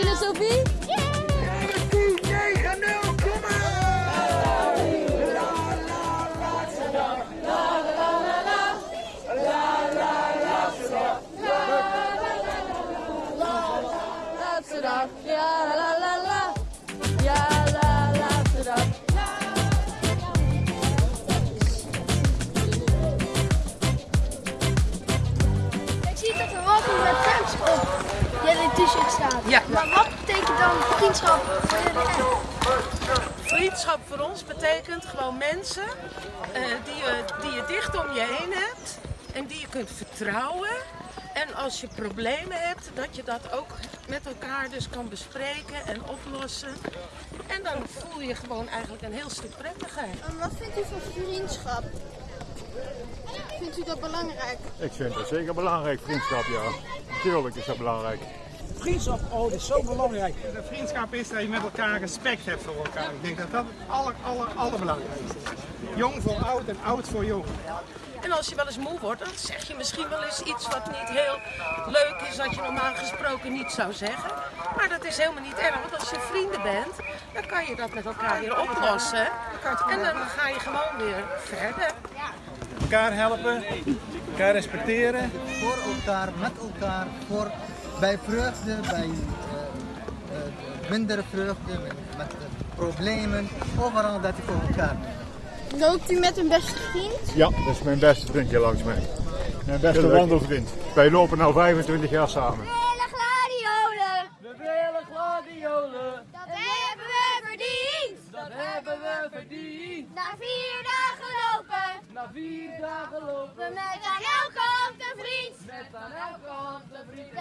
filosofie? Yeah! La la laatste dag, la la la la. La la laatste dag, la la la la. La la ja la la la. La laatste dag. Ik zie dat we wat met tanks op t-shirt staat. Ja. Maar wat betekent dan vriendschap voor jullie? Vriendschap voor ons betekent gewoon mensen eh, die, je, die je dicht om je heen hebt en die je kunt vertrouwen. En als je problemen hebt, dat je dat ook met elkaar dus kan bespreken en oplossen. En dan voel je je gewoon eigenlijk een heel stuk prettiger. En wat vindt u van vriendschap? Vindt u dat belangrijk? Ik vind het zeker belangrijk, vriendschap, ja. Tuurlijk is dat belangrijk. Vriendschap, oh, dat is zo belangrijk. De vriendschap is dat je met elkaar respect hebt voor elkaar. Ik denk dat dat het aller, aller, allerbelangrijkste is. Jong voor oud en oud voor jong. En als je wel eens moe wordt, dan zeg je misschien wel eens iets wat niet heel leuk is, wat je normaal gesproken niet zou zeggen. Dat is helemaal niet erg, want als je vrienden bent, dan kan je dat met elkaar weer oplossen. En dan ga je gewoon weer verder. Elkaar helpen, elkaar respecteren. voor elkaar, met elkaar, voor, bij vreugde, bij eh, eh, mindere vreugde, met, met problemen, overal dat je voor elkaar bent. Loopt u met een beste vriend? Ja, dat is mijn beste vriendje langs mij. Mijn beste wandelvriend. Wij lopen nu 25 jaar samen. hebben verdiend. Na vier dagen lopen, na vier dagen lopen. Met aan elke kant een vriend, met aan elke kant een vriend.